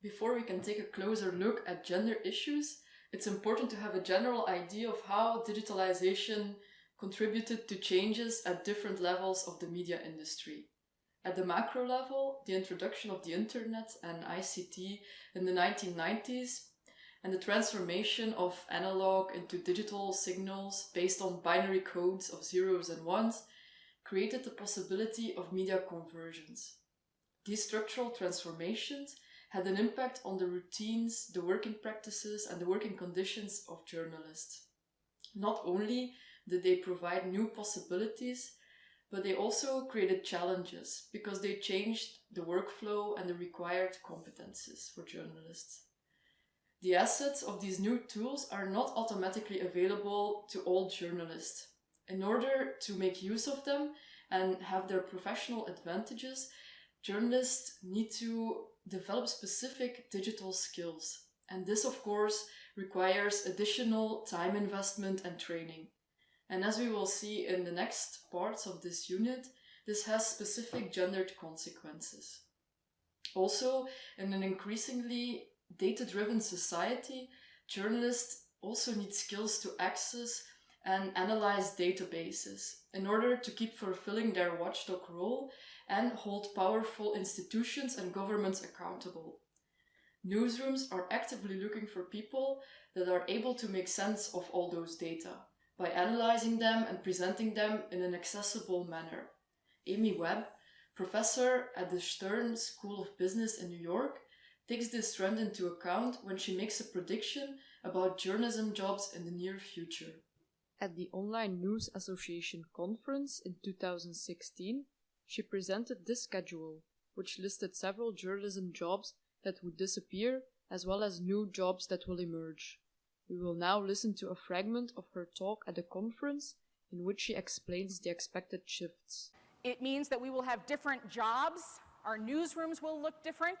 Before we can take a closer look at gender issues, it's important to have a general idea of how digitalization contributed to changes at different levels of the media industry. At the macro level, the introduction of the internet and ICT in the 1990s and the transformation of analog into digital signals based on binary codes of zeros and ones created the possibility of media conversions. These structural transformations had an impact on the routines, the working practices and the working conditions of journalists. Not only did they provide new possibilities, but they also created challenges because they changed the workflow and the required competences for journalists. The assets of these new tools are not automatically available to all journalists. In order to make use of them and have their professional advantages, journalists need to develop specific digital skills. And this, of course, requires additional time investment and training. And as we will see in the next parts of this unit, this has specific gendered consequences. Also, in an increasingly data-driven society, journalists also need skills to access and analyze databases in order to keep fulfilling their watchdog role and hold powerful institutions and governments accountable. Newsrooms are actively looking for people that are able to make sense of all those data by analyzing them and presenting them in an accessible manner. Amy Webb, professor at the Stern School of Business in New York, takes this trend into account when she makes a prediction about journalism jobs in the near future. At the Online News Association conference in 2016, she presented this schedule, which listed several journalism jobs that would disappear as well as new jobs that will emerge. We will now listen to a fragment of her talk at the conference in which she explains the expected shifts. It means that we will have different jobs, our newsrooms will look different,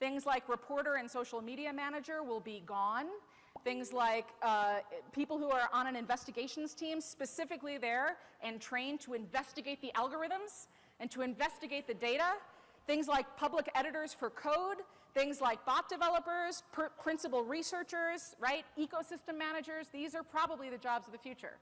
Things like reporter and social media manager will be gone. Things like uh, people who are on an investigations team specifically there and trained to investigate the algorithms and to investigate the data. Things like public editors for code, things like bot developers, principal researchers, right? Ecosystem managers, these are probably the jobs of the future.